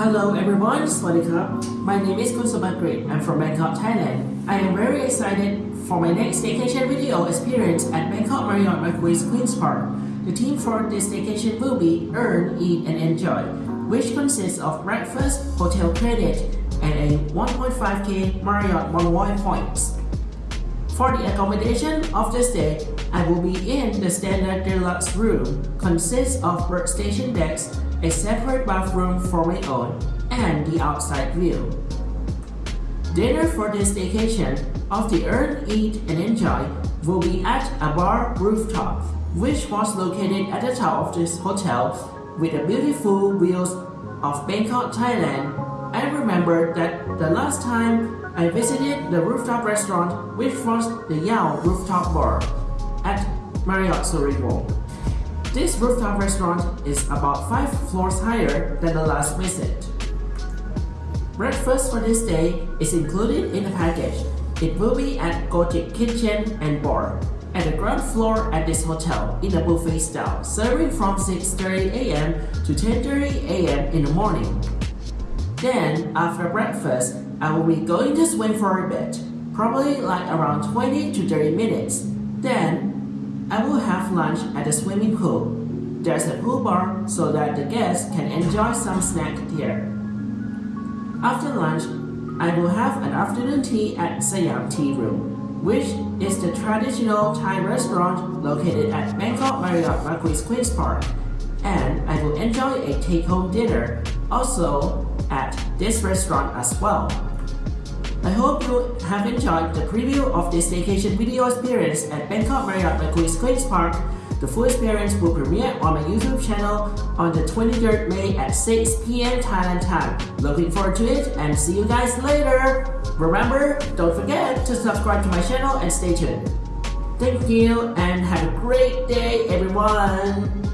everyone, Swadikap. My name is Kun Sumakrit. I'm from Bangkok, Thailand. I am very excited for my next vacation video experience at Bangkok Marriott Marquis Queen's Park. The theme for this vacation will be Earn, Eat and Enjoy, which consists of breakfast, hotel credit, and a 1.5k Marriott Bonvoy points. For the accommodation of the stay, I will be in the standard deluxe room, consists of workstation decks, a separate bathroom for my own, and the outside view. Dinner for this vacation of the Earn, Eat and Enjoy will be at a bar rooftop, which was located at the top of this hotel with the beautiful views of Bangkok, Thailand. I remember that the last time I visited the rooftop restaurant, which was the Yao Rooftop Bar at Marriott Suriwo. This rooftop restaurant is about 5 floors higher than the last visit. Breakfast for this day is included in the package. It will be at Goji Kitchen and Bar at the ground floor at this hotel in a buffet style, serving from 6.30 am to 10.30 am in the morning. Then, after breakfast, I will be going to swim for a bit, probably like around 20 to 30 minutes. Then, I will lunch at the swimming pool. There's a pool bar so that the guests can enjoy some snack there. After lunch, I will have an afternoon tea at Siam Tea Room, which is the traditional Thai restaurant located at Bangkok Marriott Marquis Queen's Park. And I will enjoy a take-home dinner, also at this restaurant as well. I hope you have enjoyed the preview of this vacation video experience at Bangkok Marriott Marquis Queen's Park. The full experience will premiere on my YouTube channel on the 23rd May at 6 p.m. Thailand time. Looking forward to it and see you guys later. Remember, don't forget to subscribe to my channel and stay tuned. Thank you and have a great day everyone.